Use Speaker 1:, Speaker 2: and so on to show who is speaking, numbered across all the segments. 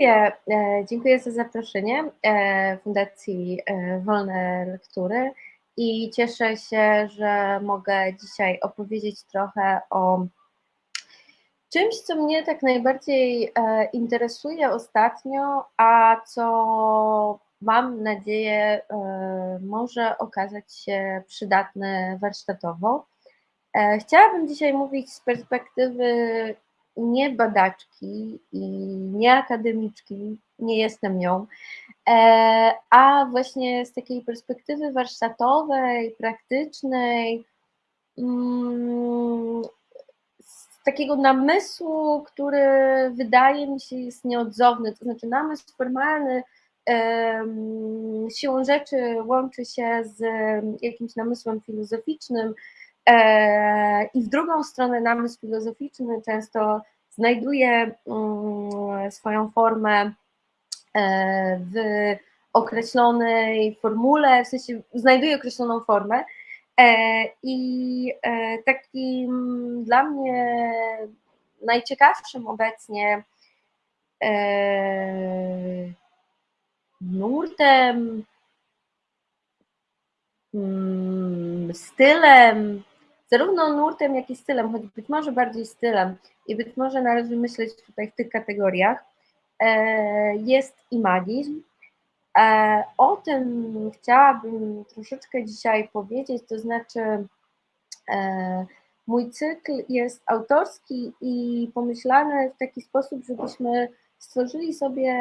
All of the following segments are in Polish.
Speaker 1: Dziękuję, e, dziękuję za zaproszenie e, Fundacji e, Wolne Lektury i cieszę się, że mogę dzisiaj opowiedzieć trochę o czymś, co mnie tak najbardziej interesuje ostatnio, a co mam nadzieję może okazać się przydatne warsztatowo. Chciałabym dzisiaj mówić z perspektywy nie badaczki i nie akademiczki, nie jestem nią, e, a właśnie z takiej perspektywy warsztatowej, praktycznej, mm, z takiego namysłu, który wydaje mi się jest nieodzowny, to znaczy namysł formalny siłą rzeczy łączy się z jakimś namysłem filozoficznym, I w drugą stronę namysł filozoficzny często znajduje mm, swoją formę e, w określonej formule, w sensie znajduje określoną formę. E, I takim dla mnie najciekawszym obecnie nurtem, mm, stylem, zarówno nurtem, jak i stylem, choć być może bardziej stylem i być może należy myśleć tutaj w tych kategoriach, e, jest imagizm. E, o tym chciałabym troszeczkę dzisiaj powiedzieć, to znaczy e, mój cykl jest autorski i pomyślany w taki sposób, żebyśmy stworzyli sobie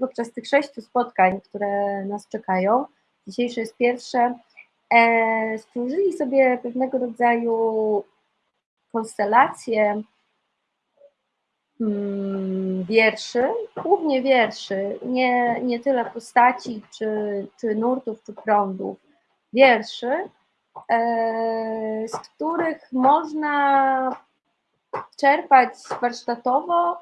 Speaker 1: podczas tych sześciu spotkań, które nas czekają, dzisiejsze jest pierwsze, stworzyli sobie pewnego rodzaju konstelację mm, wierszy, głównie wierszy, nie, nie tyle postaci, czy, czy nurtów, czy prądów, wierszy, e, z których można czerpać warsztatowo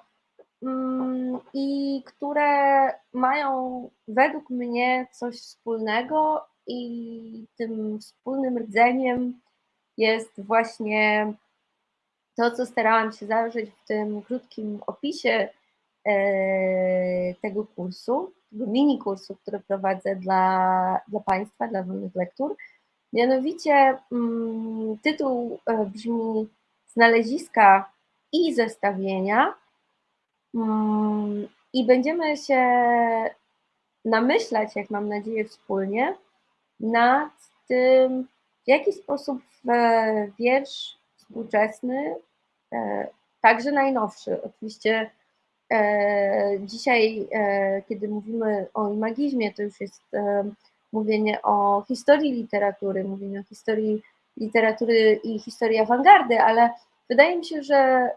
Speaker 1: mm, i które mają według mnie coś wspólnego i tym wspólnym rdzeniem jest właśnie to, co starałam się zawrzeć w tym krótkim opisie e, tego kursu, tego mini kursu, który prowadzę dla, dla Państwa, dla wolnych lektur. Mianowicie mm, tytuł e, brzmi Znaleziska i zestawienia. Mm, I będziemy się namyślać, jak mam nadzieję, wspólnie nad tym, w jaki sposób wiersz współczesny, e, także najnowszy, oczywiście e, dzisiaj, e, kiedy mówimy o imagizmie, to już jest mówienie o historii literatury, mówienie o historii literatury i historii awangardy, ale wydaje mi się, że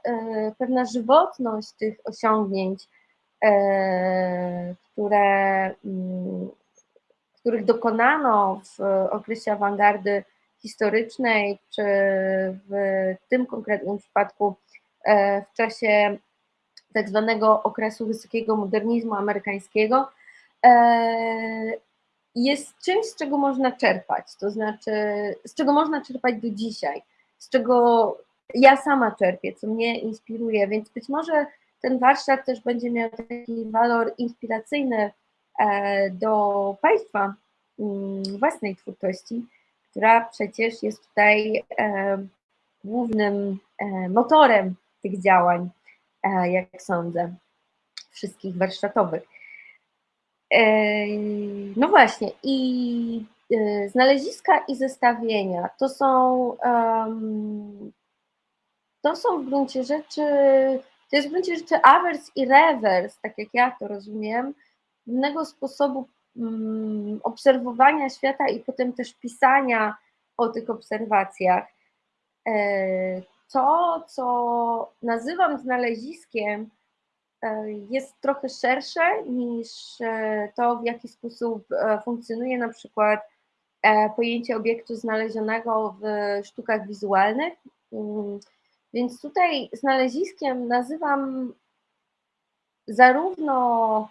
Speaker 1: pewna żywotność tych osiągnięć, które mm, których dokonano w okresie awangardy historycznej, czy w tym konkretnym przypadku e, w czasie tak zwanego okresu wysokiego modernizmu amerykańskiego, e, jest czymś, z czego można czerpać, to znaczy, z czego można czerpać do dzisiaj, z czego ja sama czerpię, co mnie inspiruje, więc być może ten warsztat też będzie miał taki walor inspiracyjny E, do Państwa mm, własnej twórczości, która przecież jest tutaj e, głównym e, motorem tych działań, jak sądzę, wszystkich warsztatowych. No właśnie, i znaleziska i zestawienia to są, to są w gruncie rzeczy, to jest w gruncie rzeczy awers i rewers, tak jak ja to rozumiem, innego sposobu mm, obserwowania świata i potem też pisania o tych obserwacjach. E, to, co nazywam znaleziskiem, e, jest trochę szersze niż e, to, w jaki sposób funkcjonuje na przykład pojęcie obiektu znalezionego w sztukach wizualnych. Mm, więc tutaj znaleziskiem nazywam zarówno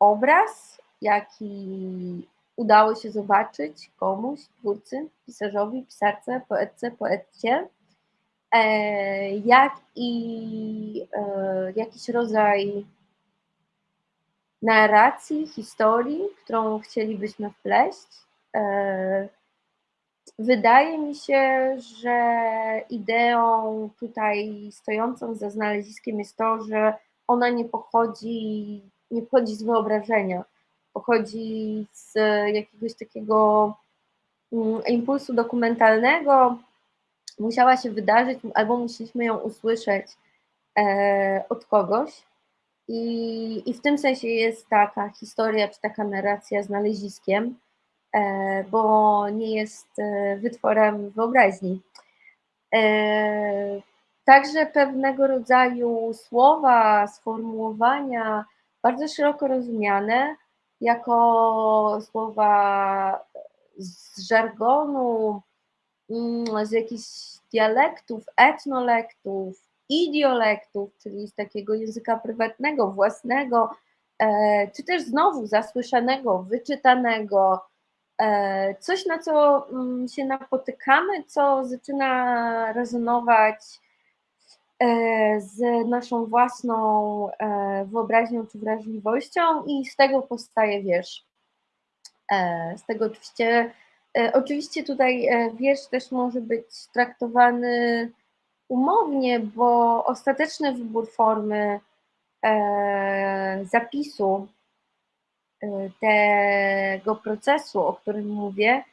Speaker 1: obraz, jaki udało się zobaczyć komuś, twórcy, pisarzowi, pisarce, poetce, poetcie, e, jak i e, jakiś rodzaj narracji, historii, którą chcielibyśmy wpleść. E, wydaje mi się, że ideą tutaj stojącą za znaleziskiem jest to, że ona nie pochodzi, nie pochodzi z wyobrażenia, pochodzi z jakiegoś takiego mm, impulsu dokumentalnego, musiała się wydarzyć, albo musieliśmy ją usłyszeć e, od kogoś. I, I w tym sensie jest taka historia, czy taka narracja znaleziskiem, e, bo nie jest e, wytworem wyobraźni. E, także pewnego rodzaju słowa, sformułowania, bardzo szeroko rozumiane, jako słowa z żargonu, mm, z jakichś dialektów, etnolektów, idiolektów, czyli z takiego języka prywatnego, własnego, e, czy też znowu zasłyszanego, wyczytanego, e, coś na co mm, się napotykamy, co zaczyna rezonować z naszą własną wyobraźnią czy wrażliwością i z tego powstaje wiersz. Z tego oczywiście, oczywiście tutaj wiersz też może być traktowany umownie, bo ostateczny wybór formy e, zapisu e, tego procesu, o którym mówię,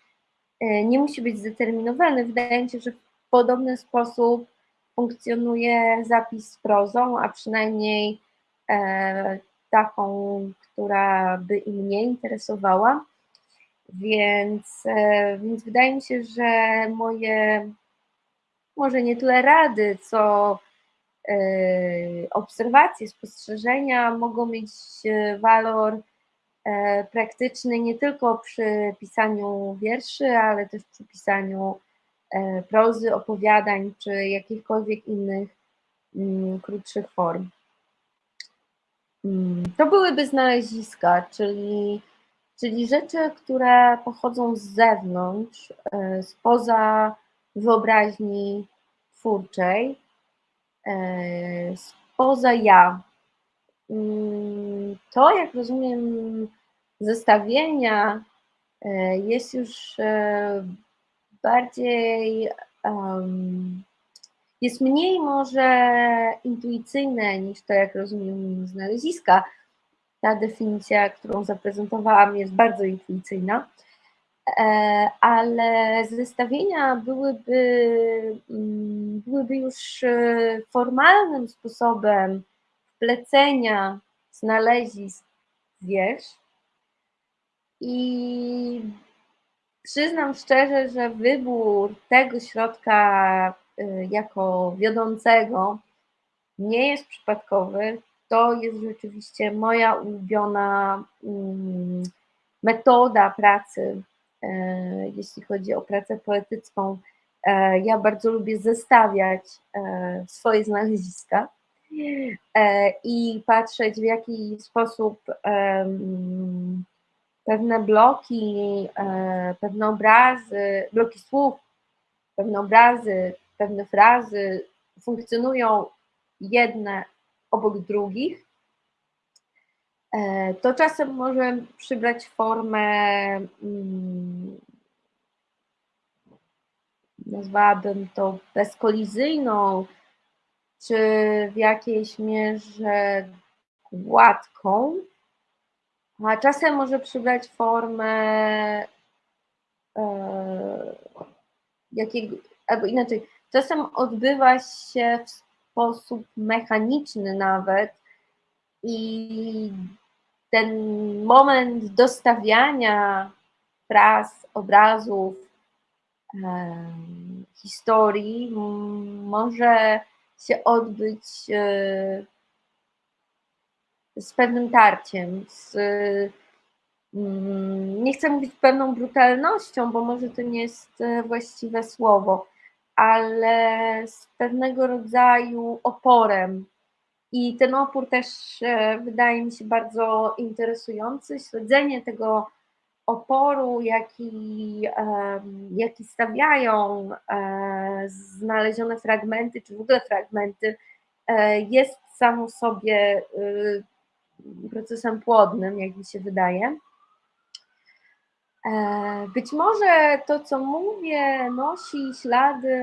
Speaker 1: e, nie musi być zdeterminowany. Wydaje mi się, że w podobny sposób funkcjonuje zapis z prozą, a przynajmniej e, taką, która by i mnie interesowała. Więc, e, więc wydaje mi się, że moje może nie tyle rady, co e, obserwacje, spostrzeżenia mogą mieć e, walor e, praktyczny nie tylko przy pisaniu wierszy, ale też przy pisaniu prozy, opowiadań czy jakichkolwiek innych mm, krótszych form. Mm, to byłyby znaleziska, czyli, czyli rzeczy, które pochodzą z zewnątrz, spoza wyobraźni twórczej, e, spoza ja. Mm, to, jak rozumiem, zestawienia e, jest już bardziej, jest mniej może intuicyjne niż to, jak rozumiem znaleziska. Ta definicja, którą zaprezentowałam, jest bardzo intuicyjna. E, ale zestawienia byłyby, mm, byłyby już e, formalnym sposobem wplecenia znalezisk wiersz i przyznam szczerze, że wybór tego środka e, jako wiodącego nie jest przypadkowy. To jest rzeczywiście moja ulubiona mm, metoda pracy E, jeśli chodzi o pracę poetycką. E, ja bardzo lubię zestawiać swoje znaleziska i patrzeć, w jaki sposób pewne bloki, pewne obrazy, bloki słów, pewne obrazy, pewne frazy funkcjonują jedne obok drugich. E, to czasem może przybrać formę, mm, nazwałabym to bezkolizyjną, czy w jakiejś mierze gładką, a czasem może przybrać formę e, jakiego, albo inaczej, czasem odbywa się w sposób mechaniczny nawet i ten moment dostawiania fraz, obrazów, historii może się odbyć e, z pewnym tarciem, z, mm, nie chcę mówić pewną brutalnością, bo może to nie jest e, właściwe słowo, ale z pewnego rodzaju oporem i ten opór też e, wydaje mi się bardzo interesujący. Śledzenie tego oporu, jaki, jaki stawiają e, znalezione fragmenty, czy w ogóle fragmenty, jest samo sobie procesem płodnym, jak mi się wydaje. E, być może to, co mówię, nosi ślady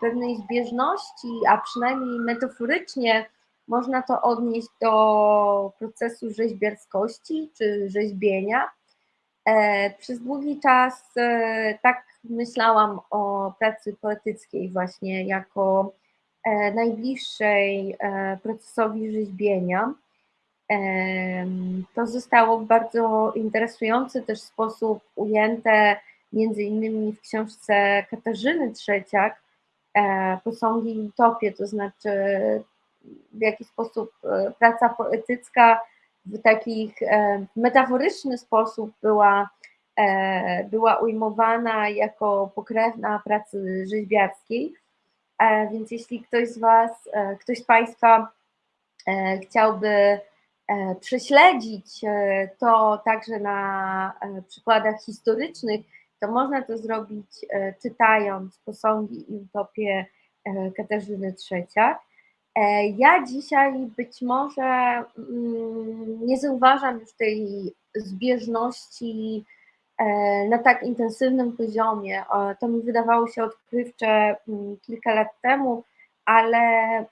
Speaker 1: pewnej zbieżności, a przynajmniej metaforycznie można to odnieść do procesu rzeźbiarskości czy rzeźbienia. E, przez długi czas e, tak myślałam o pracy poetyckiej właśnie jako najbliższej procesowi rzeźbienia. To zostało w bardzo interesujący też sposób ujęte między innymi w książce Katarzyny Trzeciak, e, Posągi i utopie, to znaczy w jaki sposób e, praca poetycka w takich e, metaforyczny sposób była, była ujmowana jako pokrewna pracy rzeźbiarskiej. Więc jeśli ktoś z Was, ktoś z Państwa chciałby prześledzić e, to także na e, przykładach historycznych, to można to zrobić czytając posągi i utopię Katarzyny Trzeciak. Ja dzisiaj być może mm, nie zauważam już tej zbieżności na tak intensywnym poziomie. To mi wydawało się odkrywcze mm, kilka lat temu, ale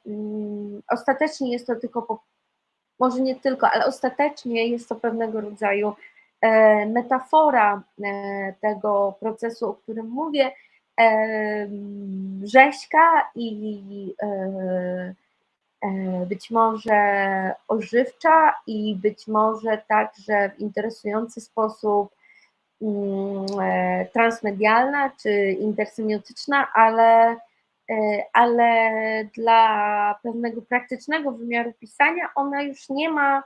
Speaker 1: mm, ostatecznie jest to tylko może nie tylko, ale ostatecznie jest to pewnego rodzaju e, metafora e, tego procesu, o którym mówię, e, rzeźka i być może ożywcza i być może także w interesujący sposób mm, transmedialna czy intersemiotyczna, ale ale dla pewnego praktycznego wymiaru pisania ona już nie ma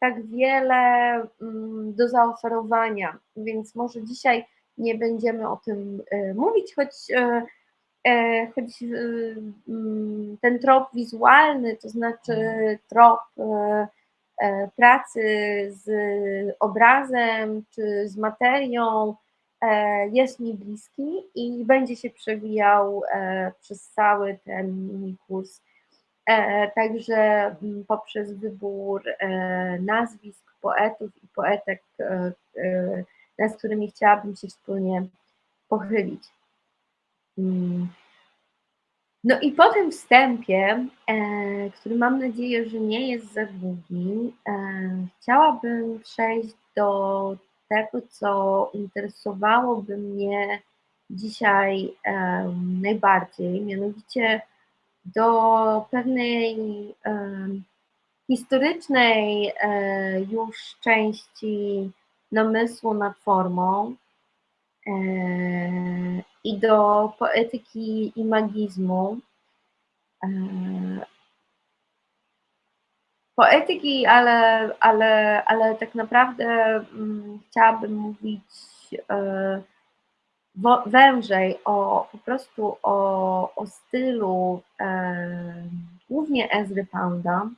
Speaker 1: tak wiele mm, do zaoferowania, więc może dzisiaj nie będziemy o tym e, mówić, choć, e, choć mm, ten trop wizualny, to znaczy trop pracy z obrazem czy z materią, E, jest mi bliski i będzie się przewijał e, przez cały ten kurs. E, także mm, poprzez wybór nazwisk poetów i poetek, z którymi chciałabym się wspólnie pochylić. Mm. No i po tym wstępie, który mam nadzieję, że nie jest za długi, chciałabym przejść do tego, co interesowałoby mnie dzisiaj um, najbardziej, mianowicie do pewnej um, historycznej um, już części namysłu nad formą e, i do poetyki imagizmu. Poetyki, ale, ale, ale tak naprawdę um, chciałabym mówić e, wężej o po prostu o, o stylu e, głównie Ezry Pounda.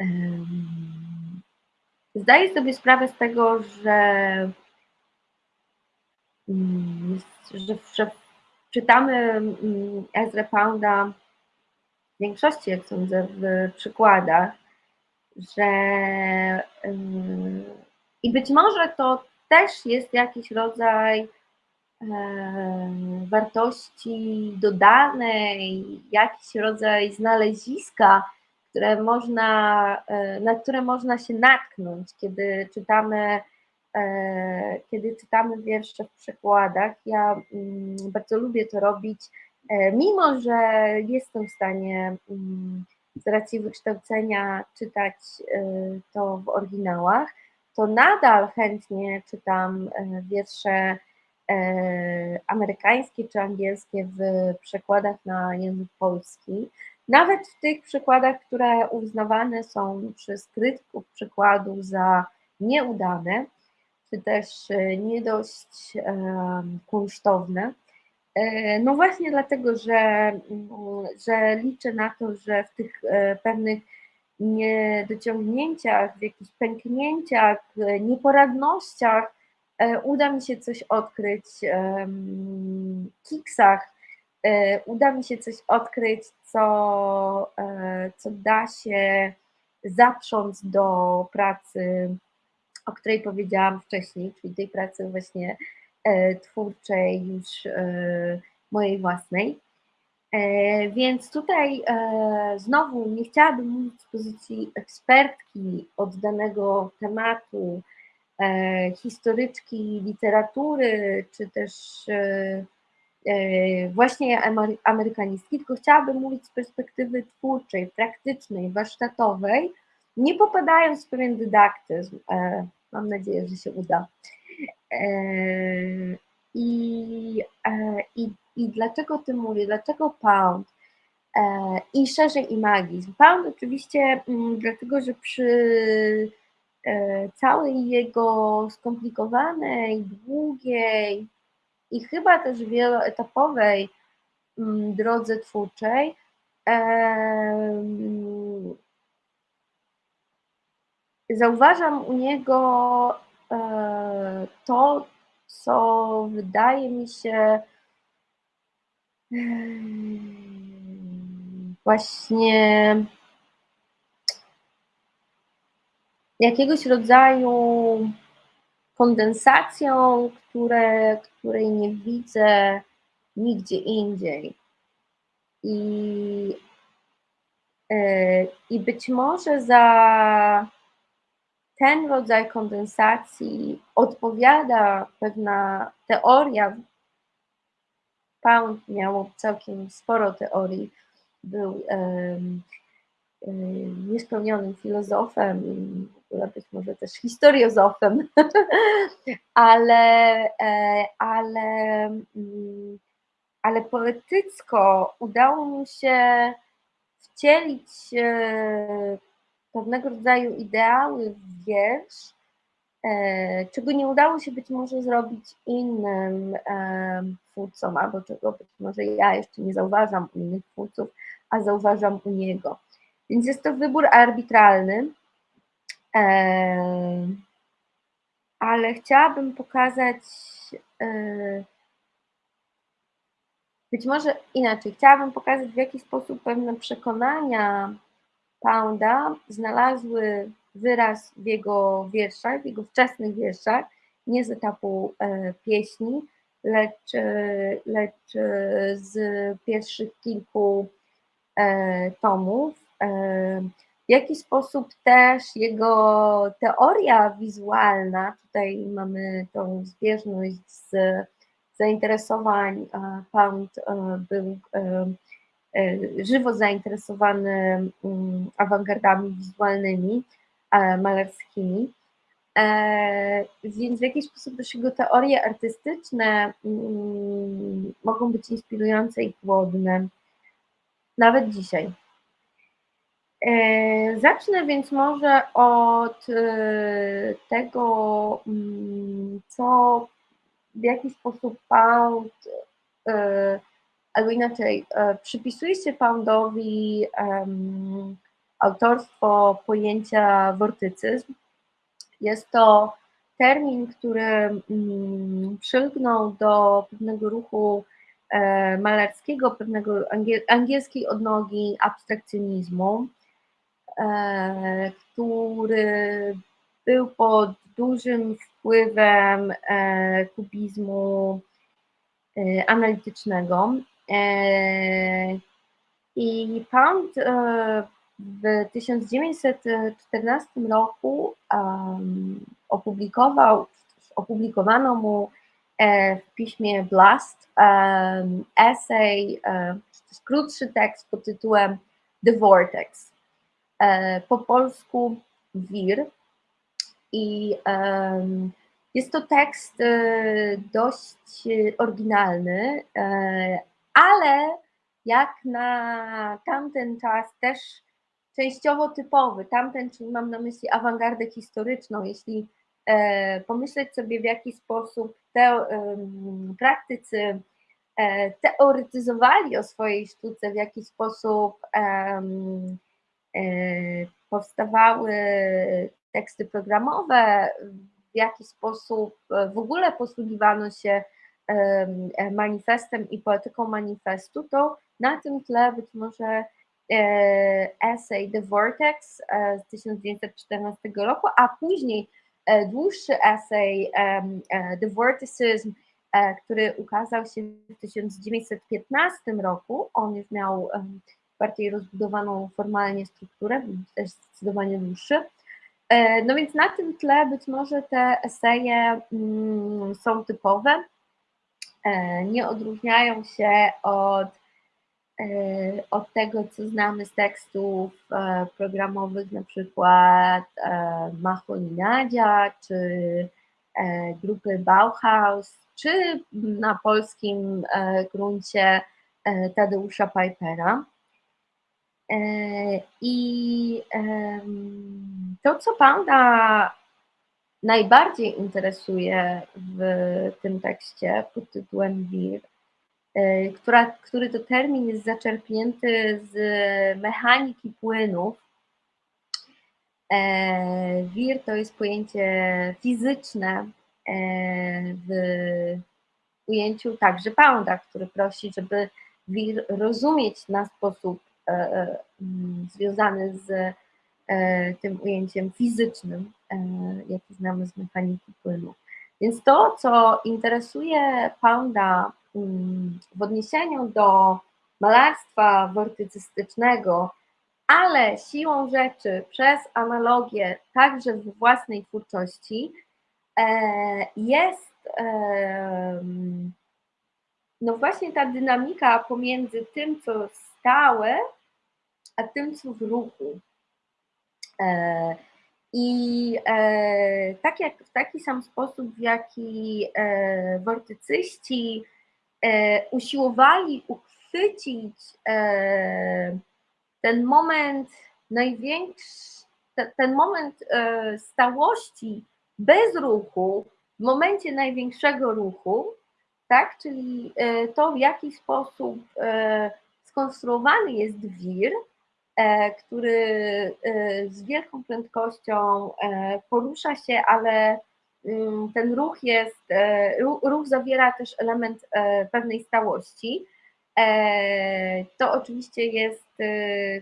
Speaker 1: E, zdaję sobie sprawę z tego, że, mm, że, że czytamy mm, Ezra Pounda większości, jak sądzę, w przykładach, że i być może to też jest jakiś rodzaj wartości dodanej, jakiś rodzaj znaleziska, które można, na które można się natknąć, kiedy czytamy, e, kiedy czytamy wiersze w przekładach. Ja mm, bardzo lubię to robić mimo że jestem w stanie mm, z racji wykształcenia czytać e, to w oryginałach, to nadal chętnie czytam e, wiersze amerykańskie czy angielskie w przekładach na język polski. Nawet w tych przykładach, które uznawane są przez krytyków przykładu za nieudane, czy też nie dość kunsztowne, E, no właśnie dlatego, że, mm, że liczę na to, że w tych e, pewnych niedociągnięciach, w jakichś pęknięciach, e, nieporadnościach uda mi się coś odkryć, kiksach, uda mi się coś odkryć, co, co da się zaprząc do pracy, o której powiedziałam wcześniej, czyli tej pracy właśnie twórczej już mojej własnej. Więc tutaj znowu nie chciałabym mówić z pozycji ekspertki od danego tematu, historyczki literatury, czy też E, właśnie amerykanistki, tylko chciałabym mówić z perspektywy twórczej, praktycznej, warsztatowej, nie popadając w pewien dydaktyzm. E, mam nadzieję, że się uda. E, I, i, i dlaczego o tym mówię? Dlaczego Pound? I szerzej imagizm. Pound oczywiście mm, dlatego, że przy całej jego skomplikowanej, długiej, i chyba też wieloetapowej mm, drodze twórczej zauważam u niego e, to, co wydaje mi się właśnie jakiegoś rodzaju kondensacją, które, której nie widzę nigdzie indziej. I, e, I być może za ten rodzaj kondensacji odpowiada pewna teoria. Pound miał całkiem sporo teorii, był um, niespełnionym filozofem być może też historiozofem, ale, e, ale, mm, ale poetycko udało mu się wcielić pewnego rodzaju ideały wiersz, e, czego nie udało się być może zrobić innym twórcom, albo czego być może ja jeszcze nie zauważam u innych twórców, a zauważam u niego. Więc jest to wybór arbitralny, ale chciałabym pokazać być może inaczej, chciałabym pokazać w jaki sposób pewne przekonania Pounda znalazły wyraz w jego wierszach, w jego wczesnych wierszach, nie z etapu e, pieśni, lecz, e, lecz e, z pierwszych kilku tomów. W jaki sposób też jego teoria wizualna, tutaj mamy tą zbieżność z zainteresowań, Pound był żywo zainteresowany mm, awangardami wizualnymi, malarskimi, więc w jakiś sposób też jego teorie artystyczne mm, mogą być inspirujące i płodne, nawet dzisiaj. E, zacznę więc może od e, tego, mm, co w jaki sposób Pound, e, albo inaczej, przypisuje się Poundowi autorstwo pojęcia wortycyzm. Jest to termin, który mm, przylgnął do pewnego ruchu malarskiego, pewnego angielskiej odnogi abstrakcjonizmu. E, który był pod dużym wpływem e, kubizmu e, analitycznego. I Pound w 1914 roku opublikował, opublikowano mu w piśmie Blast essay, krótszy tekst pod tytułem The Vortex. E, po polsku wir. I jest to tekst e, dość oryginalny, e, ale jak na tamten czas też częściowo typowy. Tamten, czyli mam na myśli awangardę historyczną, jeśli pomyśleć sobie w jaki sposób te praktycy teoretyzowali o swojej sztuce, w jaki sposób E, powstawały teksty programowe, w jaki sposób w ogóle posługiwano się manifestem i poetyką manifestu, to na tym tle być może essay The Vortex z 1914 roku, a później dłuższy essay The Vorticism, który ukazał się w 1915 roku. On już miał bardziej rozbudowaną formalnie strukturę, też zdecydowanie dłuższy. E, no więc na tym tle być może te eseje mm, są typowe, e, nie odróżniają się od, e, od tego, co znamy z tekstów programowych, na przykład Mahon Nadzia, czy grupy Bauhaus, czy na polskim gruncie Tadeusza Pipera. I to, co Panda najbardziej interesuje w tym tekście pod tytułem Wir, e, która, który to termin jest zaczerpnięty z mechaniki płynów. E, wir to jest pojęcie fizyczne e, w ujęciu także Pounda, który prosi, żeby wir rozumieć na sposób związany z tym ujęciem fizycznym, e, jaki znamy z mechaniki płynu. Więc to, co interesuje Pounda mm, w odniesieniu do malarstwa wortycystycznego, ale siłą rzeczy przez analogię także w własnej twórczości, e, jest no właśnie ta dynamika pomiędzy tym, co stałe, a tym, co w ruchu. E, I e, tak jak w taki sam sposób, w jaki e, wortycyści usiłowali uchwycić ten moment największy, ten moment stałości bez ruchu, w momencie największego ruchu, tak, czyli to w jaki sposób skonstruowany jest wir, który e, z wielką prędkością e, porusza się, ale mm, ten ruch jest, ruch zawiera też element pewnej stałości. To oczywiście jest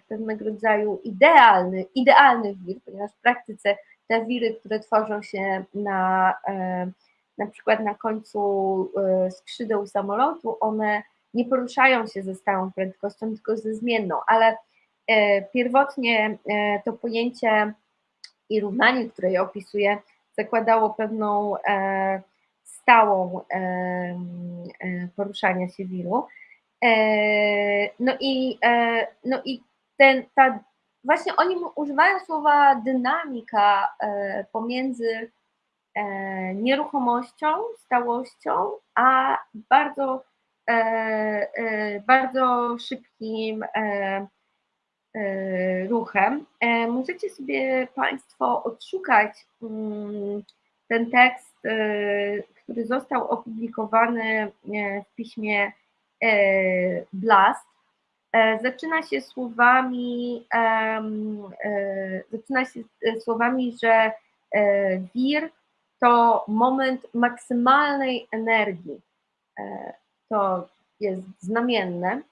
Speaker 1: pewnego rodzaju idealny, idealny wir, ponieważ w praktyce te wiry, które tworzą się na, na przykład na końcu skrzydeł samolotu, one nie poruszają się ze stałą prędkością, tylko ze zmienną, ale E, pierwotnie e, to pojęcie i równanie, które je opisuje, zakładało pewną e, stałą poruszania się wiru. No i, no i ten, ta, właśnie oni używają słowa dynamika pomiędzy nieruchomością, stałością, a bardzo, bardzo szybkim E, ruchem. E, możecie sobie Państwo odszukać mm, ten tekst, e, który został opublikowany w piśmie Blast. Zaczyna się słowami, zaczyna się słowami, że wir to moment maksymalnej energii. To jest znamienne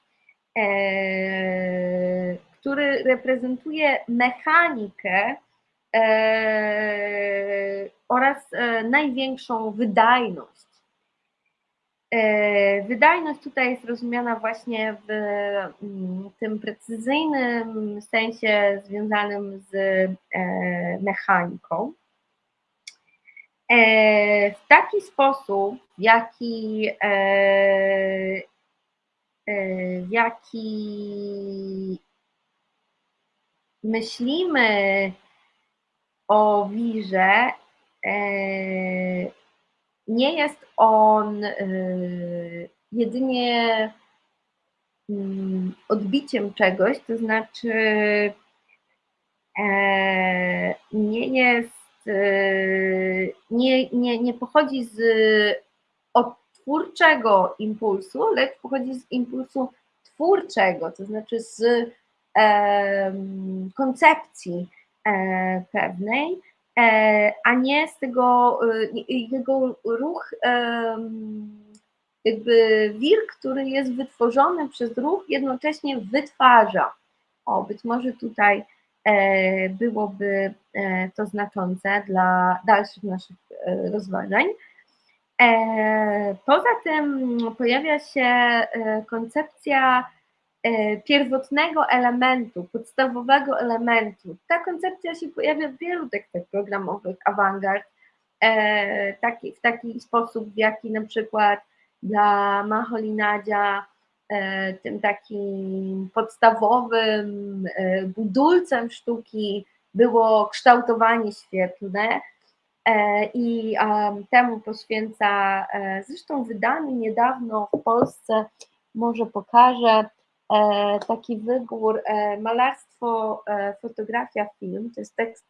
Speaker 1: który reprezentuje mechanikę e, oraz e, największą wydajność. E, wydajność tutaj jest rozumiana właśnie w mm, tym precyzyjnym sensie związanym z mechaniką. W taki sposób, w jaki, w jaki myślimy o wirze, e, nie jest on e, jedynie mm, odbiciem czegoś, to znaczy e, nie jest, nie, nie, nie pochodzi z odtwórczego impulsu, lecz pochodzi z impulsu twórczego, to znaczy z koncepcji e, pewnej, e, a nie z tego e, jego ruch, jakby wir, który jest wytworzony przez ruch, jednocześnie wytwarza. o, być może tutaj byłoby to znaczące dla dalszych naszych rozważań. Poza tym pojawia się koncepcja pierwotnego elementu, podstawowego elementu. Ta koncepcja się pojawia w wielu tekstach programowych awangard, taki, w taki sposób, w jaki na przykład dla Maholinadzia tym takim podstawowym budulcem sztuki było kształtowanie świetlne i temu poświęca zresztą wydany niedawno w Polsce, może pokażę, taki wybór malarstwo, fotografia, film, to jest tekst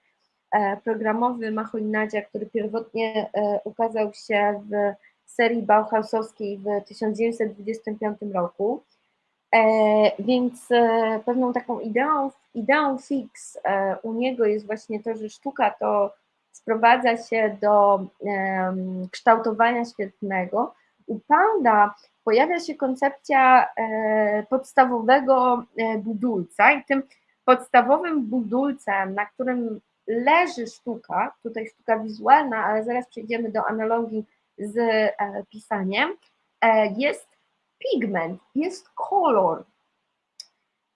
Speaker 1: programowy Macholinadia, który pierwotnie ukazał się w serii Bauhausowskiej w 1925 roku. Więc pewną taką ideą, ideą fix u niego jest właśnie to, że sztuka to sprowadza się do kształtowania świetnego. U Panda pojawia się koncepcja podstawowego budulca i tym podstawowym budulcem, na którym leży sztuka, tutaj sztuka wizualna, ale zaraz przejdziemy do analogii z pisaniem, jest pigment, jest kolor.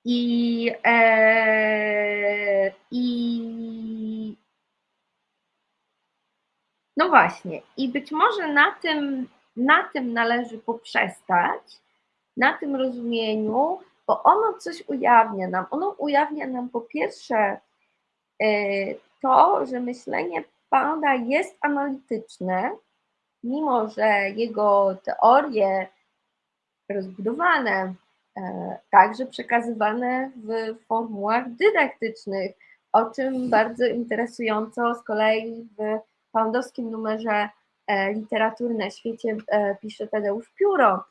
Speaker 1: I, e, i no właśnie, i być może na tym, na tym należy poprzestać, na tym rozumieniu, bo ono coś ujawnia nam. Ono ujawnia nam po pierwsze e, to, że myślenie Panda jest analityczne, mimo że jego teorie rozbudowane, e, także przekazywane w formułach dydaktycznych, o czym bardzo interesująco z kolei w poundowskim numerze literatury na świecie e, pisze Tadeusz Pióro.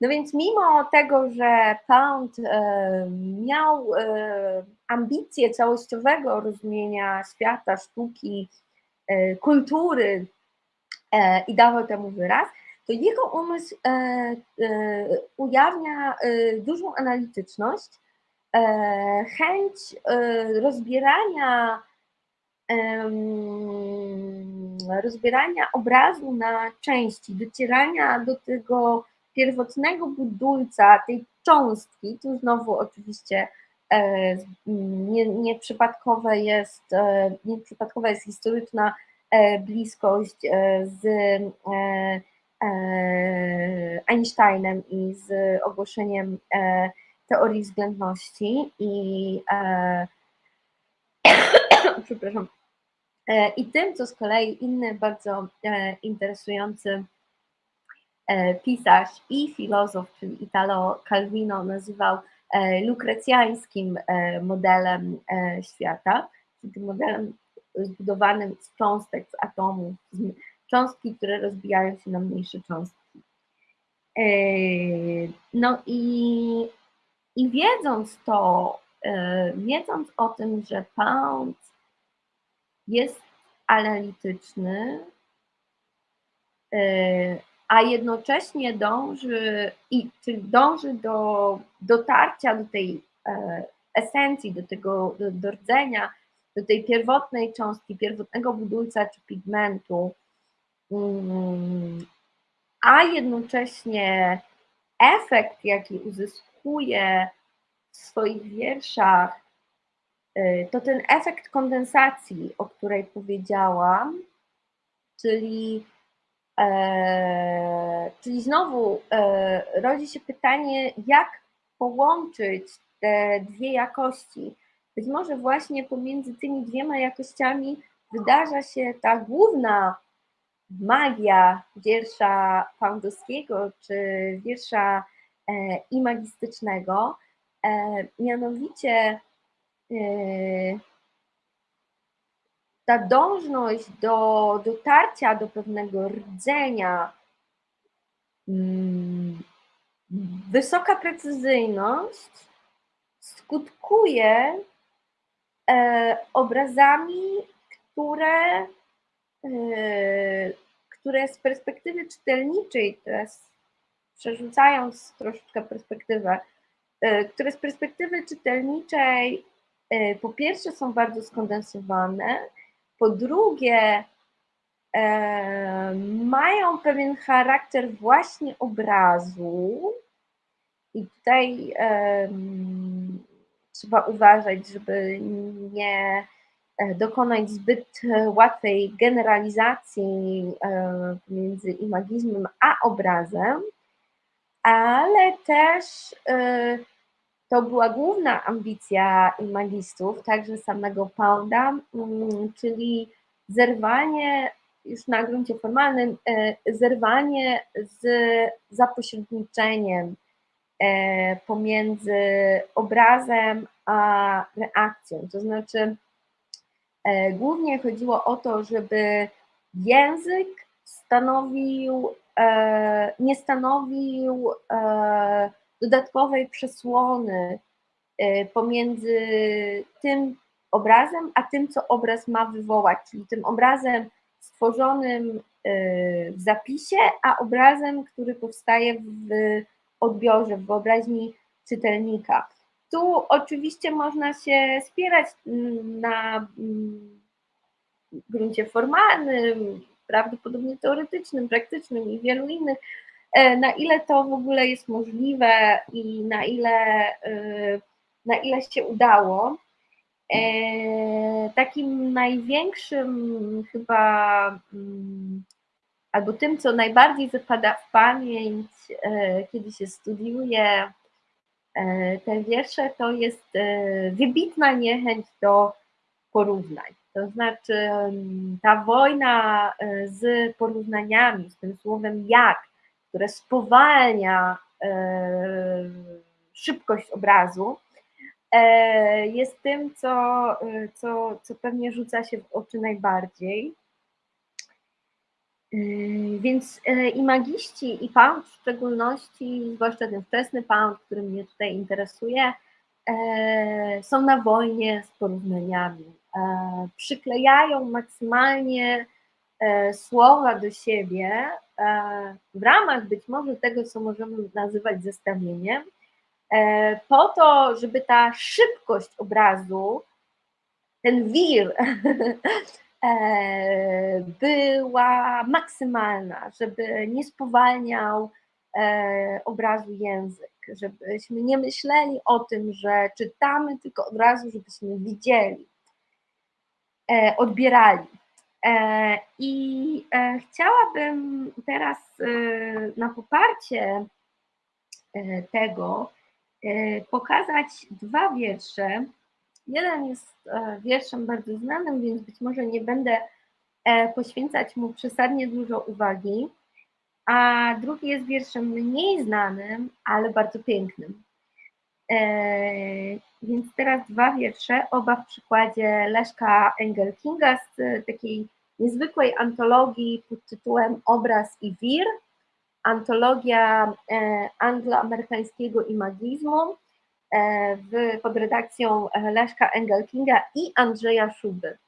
Speaker 1: No więc mimo tego, że Pound miał ambicje całościowego rozumienia świata, sztuki, kultury i dawał temu wyraz, to jego umysł e, e, ujawnia e, dużą analityczność, chęć rozbierania rozbierania obrazu na części, docierania do tego pierwotnego budulca, tej cząstki, tu znowu oczywiście nie, nieprzypadkowe jest, nieprzypadkowa jest historyczna bliskość z E, Einsteinem i z ogłoszeniem e, teorii względności i e, przepraszam, i tym, co z kolei inny bardzo interesujący pisarz i filozof, czyli Italo Calvino nazywał lukrecjańskim modelem świata, tym modelem zbudowanym z cząstek, z atomów, cząstki, które rozbijają się na mniejsze cząstki. E, no i, i wiedząc to, e, wiedząc o tym, że Pound jest analityczny, e, a jednocześnie dąży, i, czyli dąży do dotarcia do tej esencji, do tego do, do rdzenia, do tej pierwotnej cząstki, pierwotnego budulca czy pigmentu, Mm, a jednocześnie efekt, jaki uzyskuje w swoich wierszach, y, to ten efekt kondensacji, o której powiedziałam, czyli, e, czyli znowu e, rodzi się pytanie, jak połączyć te dwie jakości. Być może właśnie pomiędzy tymi dwiema jakościami wydarza się ta główna magia wiersza Poundowskiego czy wiersza e, imagistycznego, e, mianowicie ta dążność do dotarcia do pewnego rdzenia, mm, wysoka precyzyjność skutkuje obrazami, które Yy, które z perspektywy czytelniczej, teraz przerzucając troszeczkę perspektywę, które z perspektywy czytelniczej po pierwsze są bardzo skondensowane, po drugie mają pewien charakter właśnie obrazu. I tutaj trzeba uważać, żeby nie e, dokonać zbyt łatwej generalizacji e, między imagizmem a obrazem, ale też e, to była główna ambicja imagistów, także samego Pounda, mm, czyli zerwanie już na gruncie formalnym, zerwanie z zapośredniczeniem E, pomiędzy obrazem a reakcją. To znaczy, e, głównie chodziło o to, żeby język stanowił, e, nie stanowił dodatkowej przesłony pomiędzy tym obrazem, a tym, co obraz ma wywołać, czyli tym obrazem stworzonym w zapisie, a obrazem, który powstaje w odbiorze, w wyobraźni czytelnika. Tu oczywiście można się spierać mm, na mm, gruncie formalnym, prawdopodobnie teoretycznym, praktycznym i wielu innych, e, na ile to w ogóle jest możliwe i na ile, e, na ile się udało. E, takim największym chyba mm, albo tym, co najbardziej wypada w pamięć, e, kiedy się studiuje e, te wiersze, to jest e, wybitna niechęć do porównań. To znaczy ta wojna z porównaniami, z tym słowem jak, które spowalnia szybkość obrazu, jest tym, co, co, co pewnie rzuca się w oczy najbardziej. Więc i magiści, i pound w szczególności, zwłaszcza ten wczesny pound, który mnie tutaj interesuje, są na wojnie z porównaniami. Przyklejają maksymalnie słowa do siebie w ramach być może tego, co możemy nazywać zestawieniem, po to, żeby ta szybkość obrazu, ten wir E, była maksymalna, żeby nie spowalniał e, obrazu język, żebyśmy nie myśleli o tym, że czytamy tylko od razu, żebyśmy widzieli, e, odbierali. I chciałabym teraz na poparcie tego pokazać dwa wiersze, Jeden jest e, wierszem bardzo znanym, więc być może nie będę e, poświęcać mu przesadnie dużo uwagi, a drugi jest wierszem mniej znanym, ale bardzo pięknym. E, więc teraz dwa wiersze, oba w przykładzie Leszka Engelkinga z takiej niezwykłej antologii pod tytułem Obraz i wir, antologia angloamerykańskiego imagizmu. E, w, pod redakcją e, Leszka Engelkinga i Andrzeja Szuby.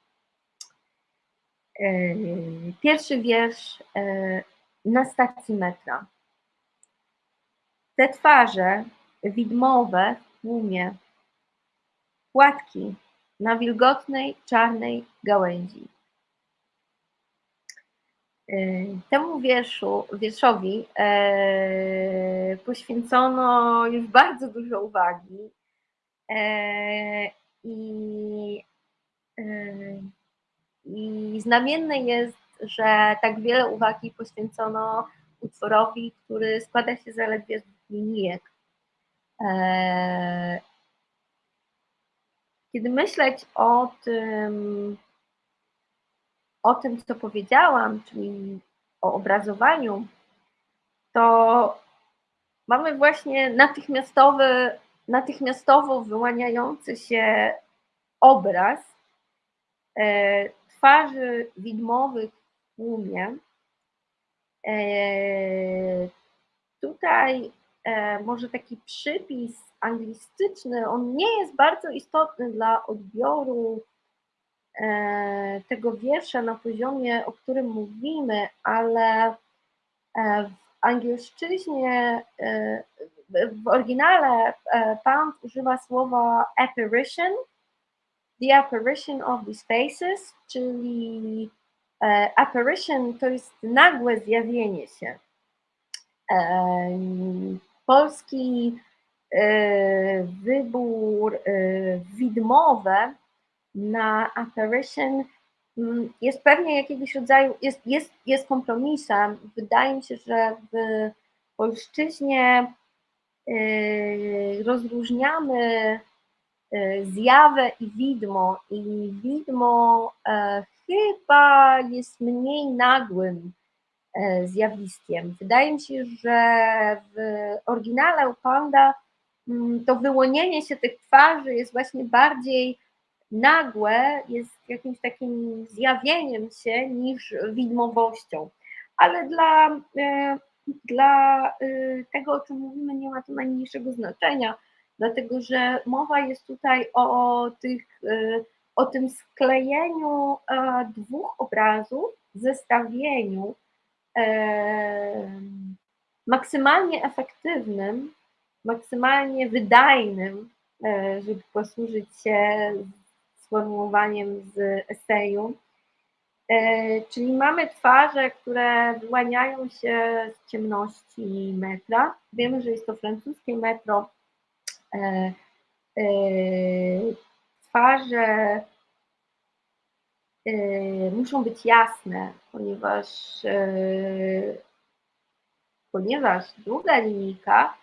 Speaker 1: E, pierwszy wiersz na stacji metra. Te twarze widmowe w tłumie, płatki na wilgotnej, czarnej gałęzi. Temu wierszu, wierszowi e, poświęcono już bardzo dużo uwagi e, i, i znamienne jest, że tak wiele uwagi poświęcono utworowi, który składa się zaledwie z linijek. Kiedy myśleć o tym, o tym, co powiedziałam, czyli o obrazowaniu, to mamy właśnie natychmiastowy, natychmiastowo wyłaniający się obraz e, twarzy widmowych w tłumie. E, tutaj e, może taki przypis anglistyczny, on nie jest bardzo istotny dla odbioru tego wiersza na poziomie, o którym mówimy, ale e, w angielszczyźnie, e, w oryginale Pound używa słowa apparition, the apparition of these faces, czyli apparition to jest nagłe zjawienie się. Polski wybór widmowy na apparition mm, jest pewnie jakiegoś rodzaju, jest, jest, jest kompromisem. Wydaje mi się, że w polszczyźnie y, rozróżniamy y, zjawę i widmo i widmo e, chyba jest mniej nagłym e, zjawiskiem. Wydaje mi się, że w oryginale u Panda mm, to wyłonienie się tych twarzy jest właśnie bardziej nagłe jest jakimś takim zjawieniem się niż widmowością. Ale dla, e, dla e, tego, o czym mówimy, nie ma to najmniejszego znaczenia, dlatego że mowa jest tutaj o, tych, e, o tym sklejeniu dwóch obrazów, zestawieniu maksymalnie efektywnym, maksymalnie wydajnym, żeby posłużyć się sformułowaniem z eseju. E, czyli mamy twarze, które wyłaniają się z ciemności metra. Wiemy, że jest to francuskie metro. E, e, twarze muszą być jasne, ponieważ, ponieważ długa linijka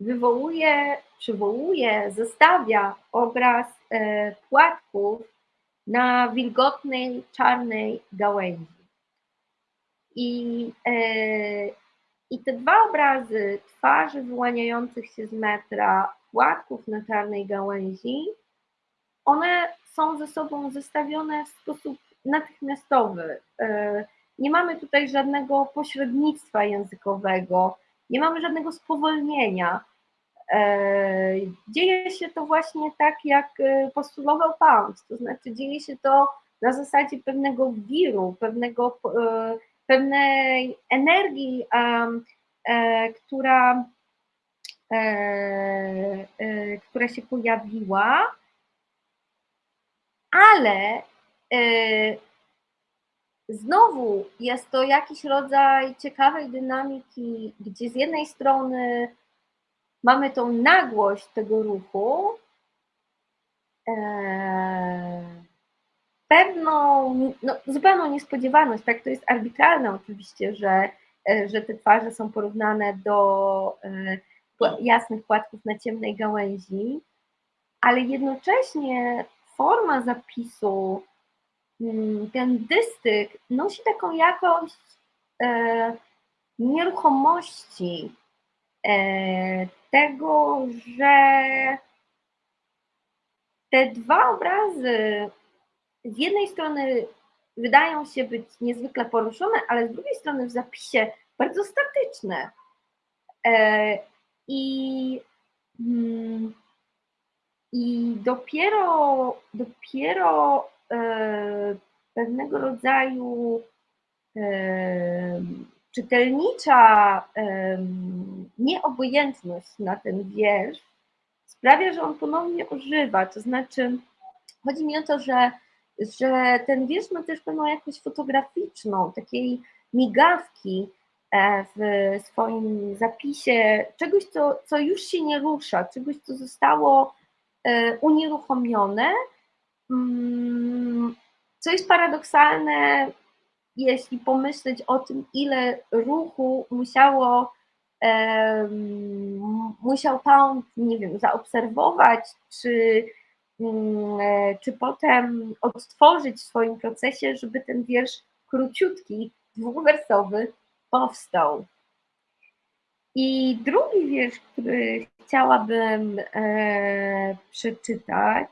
Speaker 1: wywołuje, przywołuje, zestawia obraz płatków na wilgotnej, czarnej gałęzi. I, e, I te dwa obrazy twarzy wyłaniających się z metra, płatków na czarnej gałęzi, one są ze sobą zestawione w sposób natychmiastowy. E, nie mamy tutaj żadnego pośrednictwa językowego, nie mamy żadnego spowolnienia. E, dzieje się to właśnie tak, jak e, postulował Pound, to znaczy dzieje się to na zasadzie pewnego wiru, pewnego, e, pewnej energii, która, która się pojawiła, ale Znowu jest to jakiś rodzaj ciekawej dynamiki, gdzie z jednej strony mamy tą nagłość tego ruchu, e, pewną, no, zupełną niespodziewaność, tak, to jest arbitralne oczywiście, że, e, że te twarze są porównane do e, jasnych płatków na ciemnej gałęzi, ale jednocześnie forma zapisu Mm, ten dystyk nosi taką jakość nieruchomości, e, tego, że te dwa obrazy z jednej strony wydają się być niezwykle poruszone, ale z drugiej strony w zapisie bardzo statyczne. E, I, mm, i dopiero, dopiero E, pewnego rodzaju e, czytelnicza e, nieobojętność na ten wiersz sprawia, że on ponownie ożywa. To znaczy, chodzi mi o to, że, że ten wiersz ma też pewną jakość fotograficzną, takiej migawki w swoim zapisie, czegoś, co, co już się nie rusza, czegoś, co zostało unieruchomione, Mm, co jest paradoksalne, jeśli pomyśleć o tym, ile ruchu musiało, musiał Pound, nie wiem, zaobserwować, czy, mm, e, czy potem odtworzyć w swoim procesie, żeby ten wiersz króciutki, dwuwersowy powstał. I drugi wiersz, który chciałabym e, przeczytać,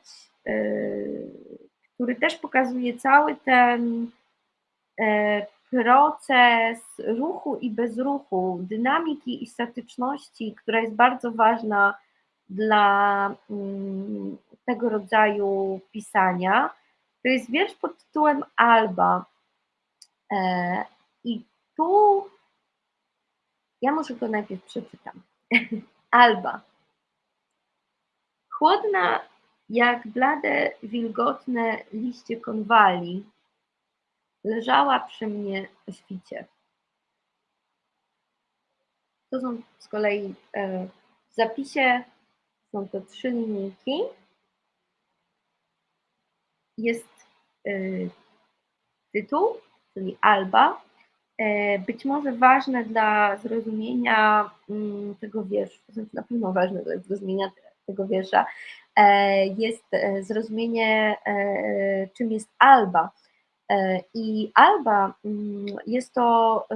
Speaker 1: Y, który też pokazuje cały ten e, proces ruchu i bezruchu, dynamiki i statyczności, która jest bardzo ważna dla mm, tego rodzaju pisania. To jest wiersz pod tytułem Alba. E, I tu ja może go najpierw przeczytam. Alba. Chłodna jak blade, wilgotne liście konwali, leżała przy mnie o świcie. To są z kolei e, w zapisie, są to trzy linijki. Jest e, tytuł, czyli Alba, e, być może ważne dla zrozumienia mm, tego wiersza, znaczy na pewno ważne dla zrozumienia tego wiersza, jest zrozumienie, czym jest Alba. I Alba mm, jest to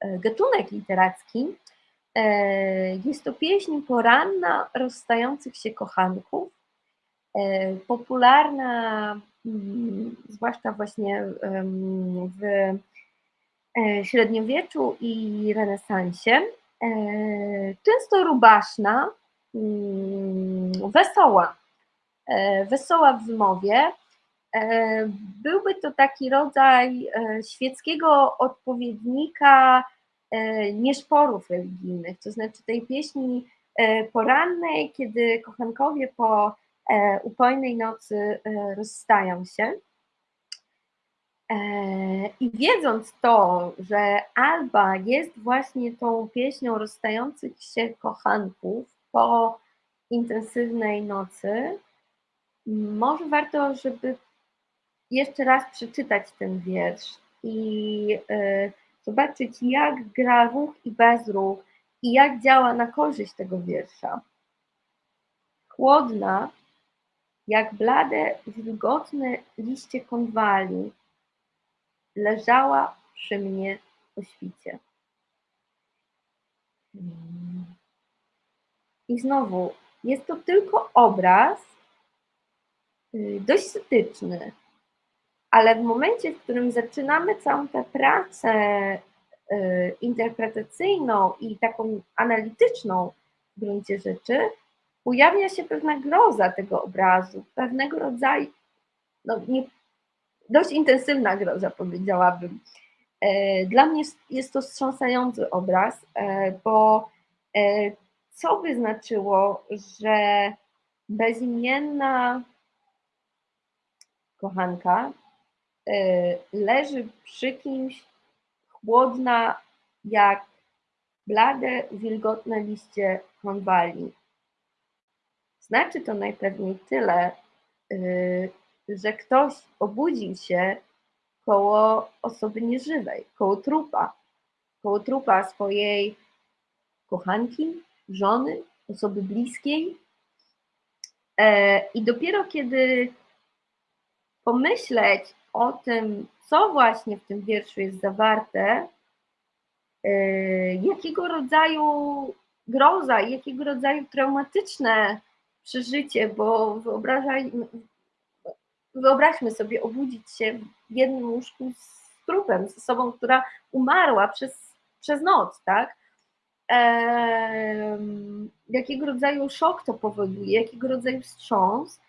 Speaker 1: E, gatunek literacki. E, jest to pieśń poranna rozstających się kochanków, e, popularna mm, zwłaszcza właśnie w średniowieczu i renesansie, często rubaszna, mm, wesoła, wesoła w wymowie, E, byłby to taki rodzaj e, świeckiego odpowiednika e, nieszporów religijnych, to znaczy tej pieśni porannej, kiedy kochankowie po upojnej nocy rozstają się. I wiedząc to, że Alba jest właśnie tą pieśnią rozstających się kochanków po intensywnej nocy, może warto, żeby jeszcze raz przeczytać ten wiersz i y, zobaczyć, jak gra ruch i bezruch i jak działa na korzyść tego wiersza. Chłodna, jak blade, wilgotne liście konwali, leżała przy mnie po świcie. I znowu, jest to tylko obraz, y, dość statyczny, ale w momencie, w którym zaczynamy całą tę pracę y, interpretacyjną i taką analityczną w gruncie rzeczy, pojawia się pewna groza tego obrazu, pewnego rodzaju, no nie, dość intensywna groza powiedziałabym. E, dla mnie jest to wstrząsający obraz, e, bo e, co by znaczyło, że bezimienna kochanka leży przy kimś chłodna jak blade, wilgotne liście konwali. Znaczy to najpewniej tyle, y, że ktoś obudził się koło osoby nieżywej, koło trupa, koło trupa swojej kochanki, żony, osoby bliskiej. E, I dopiero kiedy pomyśleć o tym, co właśnie w tym wierszu jest zawarte, e, jakiego rodzaju groza, jakiego rodzaju traumatyczne przeżycie, bo wyobraźmy sobie obudzić się w jednym łóżku z trupem, z osobą, która umarła przez, przez noc, tak? Jakiego rodzaju szok to powoduje, jakiego rodzaju wstrząs.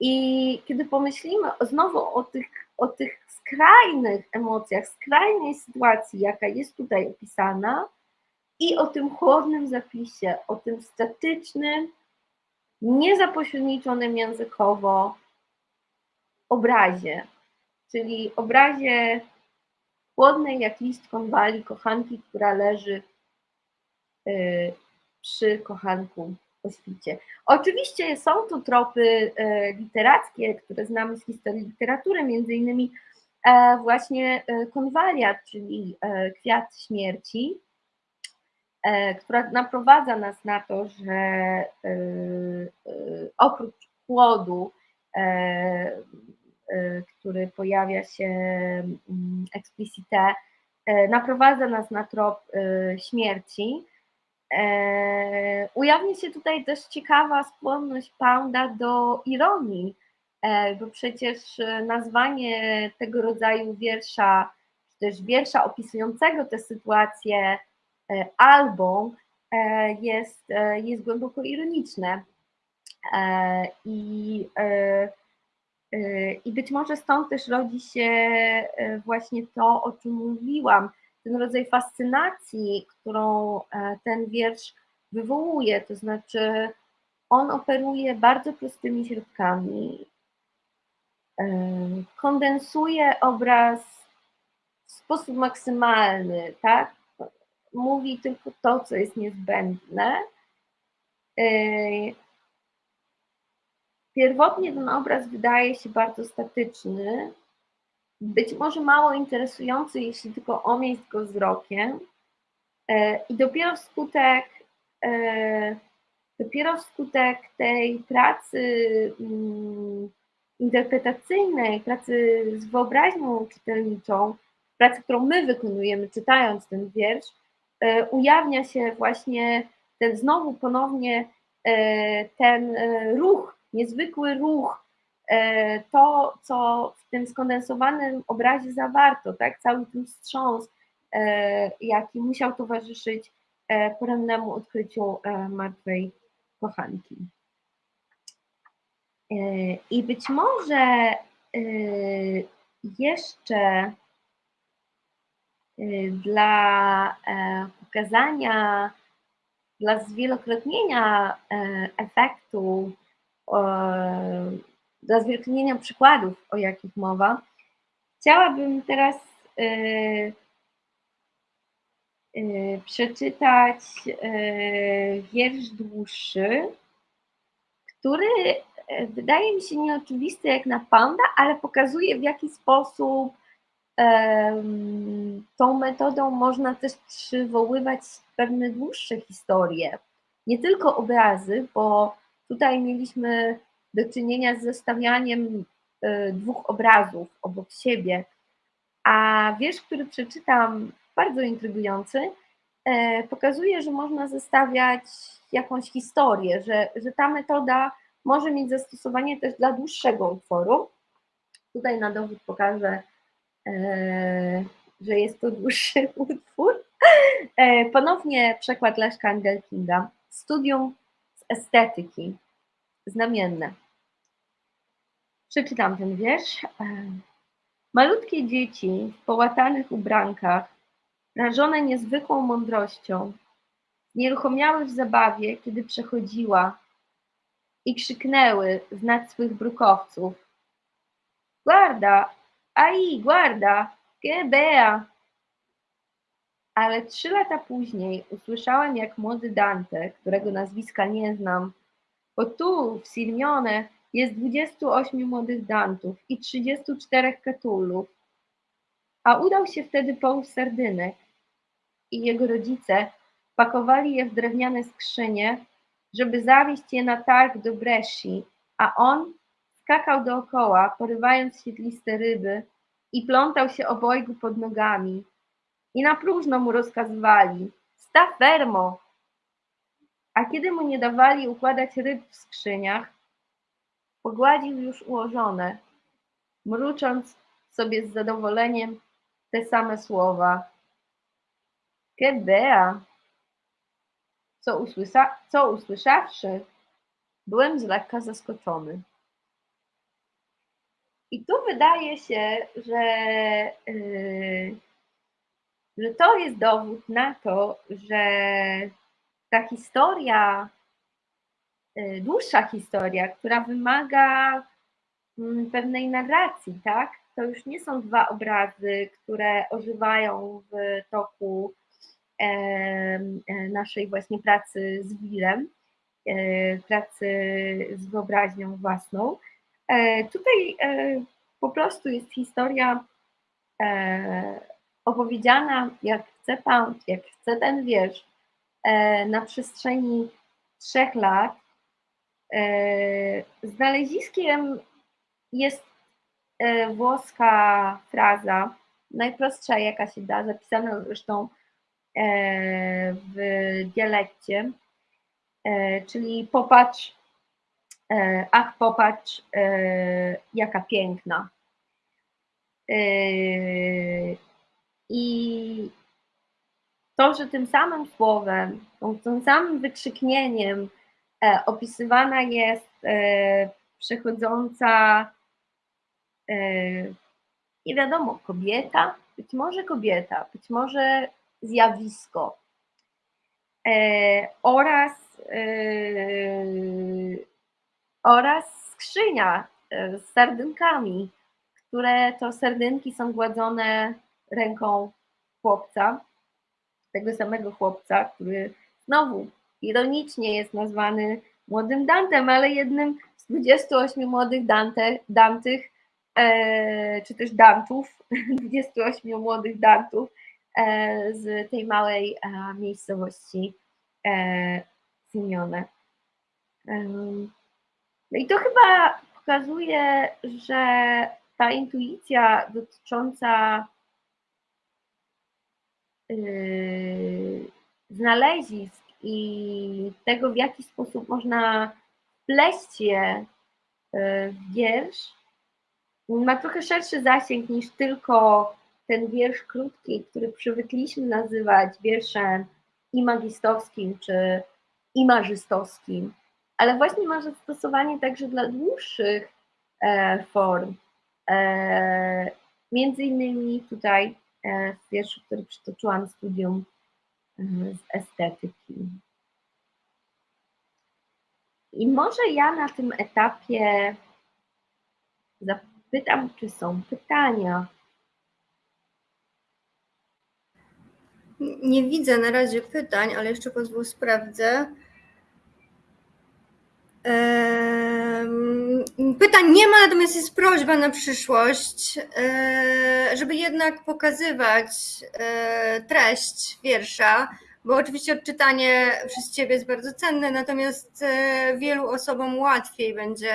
Speaker 1: I kiedy pomyślimy znowu o tych o tych skrajnych emocjach, skrajnej sytuacji, jaka jest tutaj opisana, i o tym chłodnym zapisie, o tym statycznym, niezapośredniczonym językowo obrazie, czyli obrazie chłodnej jak list konwali kochanki, która leży y, przy kochanku świcie. Oczywiście są tu tropy e, literackie, które znamy z historii literatury, między innymi e, właśnie e, konwaliat, czyli kwiat śmierci, która naprowadza nas na to, że oprócz chłodu, który pojawia się mm, explicite, naprowadza nas na trop śmierci, E, ujawni się tutaj też ciekawa skłonność Pounda do ironii, e, bo przecież nazwanie tego rodzaju wiersza, czy też wiersza opisującego tę sytuację e, albą jest, jest głęboko ironiczne. I, I być może stąd też rodzi się właśnie to, o czym mówiłam, ten rodzaj fascynacji, którą e, ten wiersz wywołuje, to znaczy on operuje bardzo prostymi środkami, kondensuje obraz w sposób maksymalny, tak? Mówi tylko to, co jest niezbędne. Pierwotnie ten obraz wydaje się bardzo statyczny, być może mało interesujący, jeśli tylko omieść go wzrokiem. I dopiero wskutek dopiero wskutek tej pracy mm, interpretacyjnej, pracy z wyobraźnią czytelniczą, pracy, którą my wykonujemy czytając ten wiersz, e, ujawnia się właśnie ten znowu ponownie e, ten e, ruch, niezwykły ruch, to, co w tym skondensowanym obrazie zawarto, tak, cały ten wstrząs, jaki musiał towarzyszyć porannemu odkryciu martwej kochanki. E, I być może e, jeszcze e, dla pokazania, dla zwielokrotnienia efektu, dla zwielokrotnienia przykładów, o jakich mowa, chciałabym teraz przeczytać wiersz dłuższy, który e, wydaje mi się nieoczywisty jak na panda, ale pokazuje w jaki sposób tą metodą można też przywoływać pewne dłuższe historie. Nie tylko obrazy, bo tutaj mieliśmy do czynienia z zestawianiem y, dwóch obrazów obok siebie, a wiersz, który przeczytam, bardzo intrygujący, y, pokazuje, że można zestawiać jakąś historię, że, że ta metoda może mieć zastosowanie też dla dłuższego utworu. Tutaj na dowód pokażę, e, że jest to dłuższy utwór. E, ponownie przekład Leszka Angelkinga. Studium z estetyki. Znamienne. Przeczytam ten wiersz. E, malutkie dzieci w połatanych ubrankach, rażone niezwykłą mądrością, Nieruchomiały w zabawie, kiedy przechodziła i krzyknęły z nad swych brukowców. Guarda, ai, guarda, que bea! Ale trzy lata później usłyszałem, jak młody Dante, którego nazwiska nie znam, bo tu w Sirmione jest 28 młodych Dantów i 34 Katulów, a udał się wtedy połów sardynek i jego rodzice Pakowali je w drewniane skrzynie, żeby zawieźć je na targ do Bresci, a on skakał dookoła, porywając świetliste ryby i plątał się obojgu pod nogami. I na próżno mu rozkazywali: sta fermo! A kiedy mu nie dawali układać ryb w skrzyniach, pogładził już ułożone, mrucząc sobie z zadowoleniem te same słowa. Que bea! co, usłysza, co usłyszawszy, byłem z lekka zaskoczony. I tu wydaje się, że, yy, że to jest dowód na to, że ta historia, yy, dłuższa historia, która wymaga yy, pewnej narracji, tak? To już nie są dwa obrazy, które ożywają w toku E, naszej właśnie pracy z Willem, e, pracy z wyobraźnią własną. E, tutaj po prostu jest historia opowiedziana, jak chce Pan, jak chce ten wiersz, na przestrzeni trzech lat. Znaleziskiem jest włoska fraza, najprostsza jaka się da, zapisana zresztą E, w dialekcie, e, czyli popatrz, e, ach popatrz, jaka piękna. I to, że tym samym słowem, tym samym wykrzyknieniem opisywana jest przechodząca, nie wiadomo, kobieta, być może kobieta, być może zjawisko. oraz, oraz skrzynia z sardynkami, które to sardynki są gładzone ręką chłopca, tego samego chłopca, który znowu ironicznie jest nazwany młodym Dantem, ale jednym z 28 młodych Dante, Dantych, e, czy też Dantów, 28 młodych Dantów e, z tej małej e, miejscowości e, Simeone. No i to chyba pokazuje, że ta intuicja dotycząca znalezisk i tego, w jaki sposób można wpleść je yy, w wiersz, ma trochę szerszy zasięg niż tylko ten wiersz krótki, który przywykliśmy nazywać wierszem imagistowskim czy imarzystowskim, ale właśnie ma zastosowanie także dla dłuższych e, form. E, między innymi tutaj w wierszu, który przytoczyłam, studium e, z estetyki. I może ja na tym etapie zapytam, czy są pytania.
Speaker 2: Nie widzę na razie pytań, ale jeszcze pozwól sprawdzę. Pytań nie ma, natomiast jest prośba na przyszłość, e, żeby jednak pokazywać e, treść wiersza, bo oczywiście odczytanie przez Ciebie jest bardzo cenne, natomiast e, wielu osobom łatwiej będzie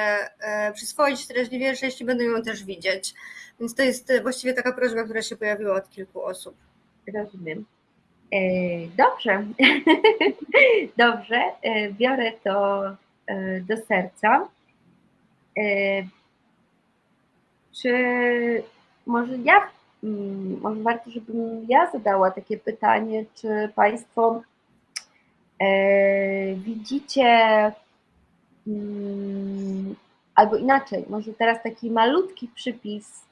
Speaker 2: przyswoić treść wiersza, jeśli będą ją też widzieć. Więc to jest właściwie taka prośba, która się pojawiła od kilku osób.
Speaker 1: Rozumiem. Dobrze, dobrze, biorę to do serca. E, czy może ja, mm, może warto, żebym ja zadała takie pytanie, czy Państwo e, widzicie, mm, albo inaczej, może teraz taki malutki przypis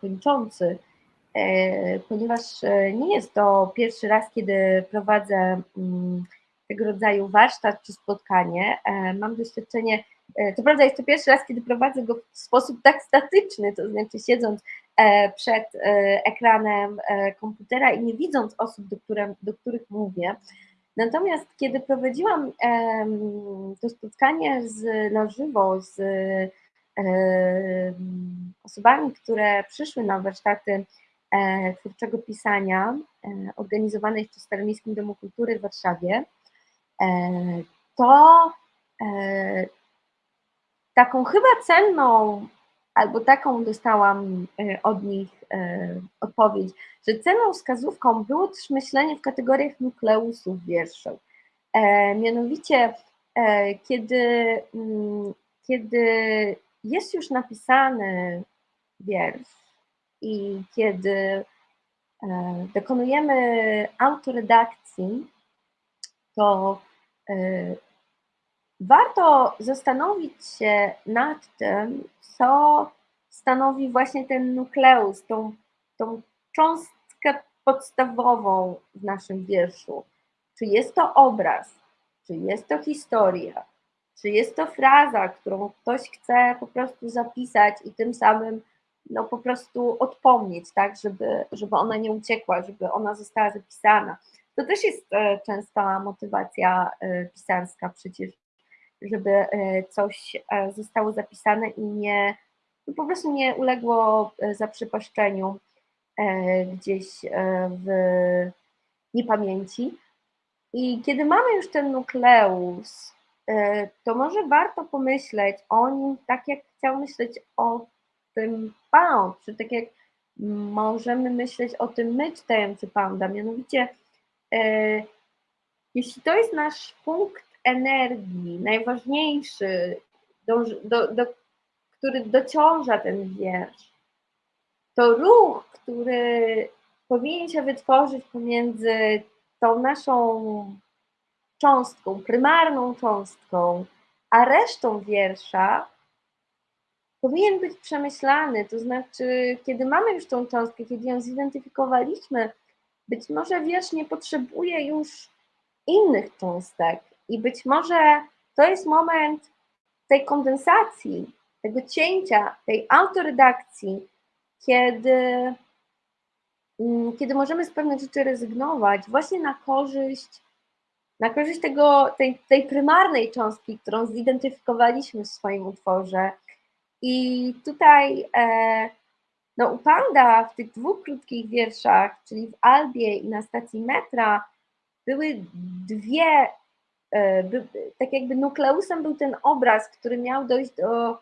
Speaker 1: kończący, ponieważ nie jest to pierwszy raz, kiedy prowadzę mm, tego rodzaju warsztat czy spotkanie. E, mam doświadczenie, e, prawda jest to pierwszy raz, kiedy prowadzę go w sposób tak statyczny, to znaczy siedząc e, przed ekranem komputera i nie widząc osób, do, które, do których mówię. Natomiast kiedy prowadziłam to spotkanie z, na żywo z osobami, które przyszły na warsztaty twórczego pisania organizowane w Staromiejskim Domu Kultury w Warszawie, to e, taką chyba cenną, albo taką dostałam e, od nich odpowiedź, że cenną wskazówką było też myślenie w kategoriach nukleusów wierszów. Mianowicie, kiedy, mm, kiedy jest już napisany wiersz i kiedy dokonujemy autoredakcji, to y, warto zastanowić się nad tym, co stanowi właśnie ten nukleus, tą, tą cząstkę podstawową w naszym wierszu. Czy jest to obraz, czy jest to historia, czy jest to fraza, którą ktoś chce po prostu zapisać i tym samym no, po prostu odpomnieć, tak, żeby, żeby ona nie uciekła, żeby ona została zapisana. To też jest e, częsta motywacja e, pisarska przecież, żeby e, coś zostało zapisane i nie, no po prostu nie uległo zaprzepaszczeniu gdzieś w niepamięci. I kiedy mamy już ten nukleus, to może warto pomyśleć o nim tak, jak chciał myśleć o tym Pound, czy tak jak możemy myśleć o tym my czytający Pounda, mianowicie jeśli to jest nasz punkt energii, najważniejszy, do, do, do, który dociąża ten wiersz, to ruch, który powinien się wytworzyć pomiędzy tą naszą cząstką, prymarną cząstką, a resztą wiersza, powinien być przemyślany. To znaczy, kiedy mamy już tą cząstkę, kiedy ją zidentyfikowaliśmy, być może wiersz nie potrzebuje już innych cząstek. I być może to jest moment tej kondensacji, tego cięcia, tej autoredakcji, kiedy, mm, kiedy możemy z pewnych rzeczy rezygnować właśnie na korzyść, na korzyść tego, tej, tej prymarnej cząstki, którą zidentyfikowaliśmy w swoim utworze. I tutaj e, no, u Panda w tych dwóch krótkich wierszach, czyli w Albie i na stacji metra, były dwie, e, by, tak jakby nukleusem był ten obraz, który miał dojść do,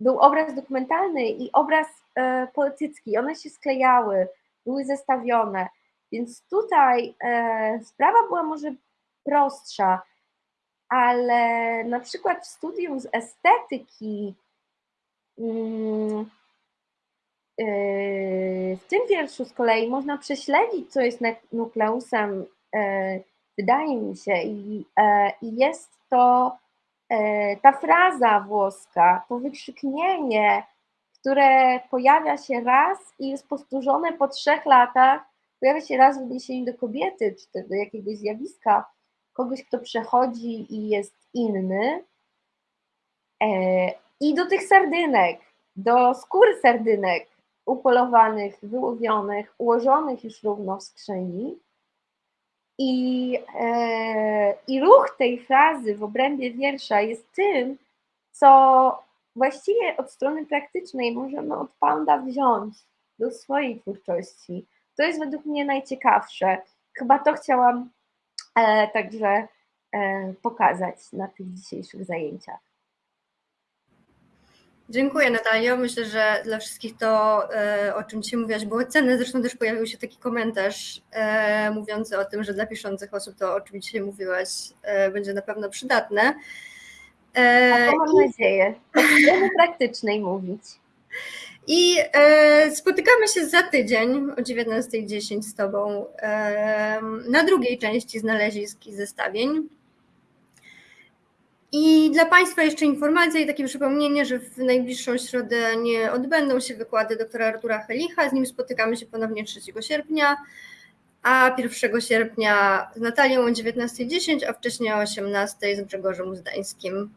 Speaker 1: był obraz dokumentalny i obraz e, poetycki. One się sklejały, były zestawione. Więc tutaj e, sprawa była może prostsza, ale na przykład w studium z estetyki mm, w tym wierszu z kolei można prześledzić, co jest nukleusem, e, wydaje mi się, i, i jest to ta fraza włoska, to wykrzyknienie, które pojawia się raz i jest powtórzone po trzech latach, pojawia się raz w odniesieniu do kobiety, czy do jakiegoś zjawiska, kogoś, kto przechodzi i jest inny. I do tych sardynek, do skóry sardynek, upolowanych, wyłowionych, ułożonych już równo w skrzyni. I, e, I ruch tej frazy w obrębie wiersza jest tym, co właściwie od strony praktycznej możemy od Panda wziąć do swojej twórczości. To jest według mnie najciekawsze. Chyba to chciałam e, także e, pokazać na tych dzisiejszych zajęciach.
Speaker 2: Dziękuję Natalio. Myślę, że dla wszystkich to, e, o czym dzisiaj mówiłaś, było cenne. Zresztą też pojawił się taki komentarz e, mówiący o tym, że dla piszących osób to, o czym dzisiaj mówiłaś, e, będzie na pewno przydatne.
Speaker 1: A to mam nadzieję. Strony praktycznej mówić.
Speaker 2: I spotykamy się za tydzień o 19.10 z Tobą na drugiej części znalezisk i zestawień. I dla Państwa jeszcze informacja i takie przypomnienie, że w najbliższą środę nie odbędą się wykłady doktora Artura Helicha, z nim spotykamy się ponownie 3 sierpnia, a 1 sierpnia z Natalią o 19.10, a wcześniej o 18.00 z Grzegorzem Uzdańskim.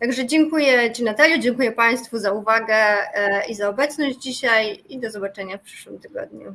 Speaker 2: Także dziękuję Ci Natalio, dziękuję Państwu za uwagę e, i za obecność dzisiaj i do zobaczenia w przyszłym tygodniu.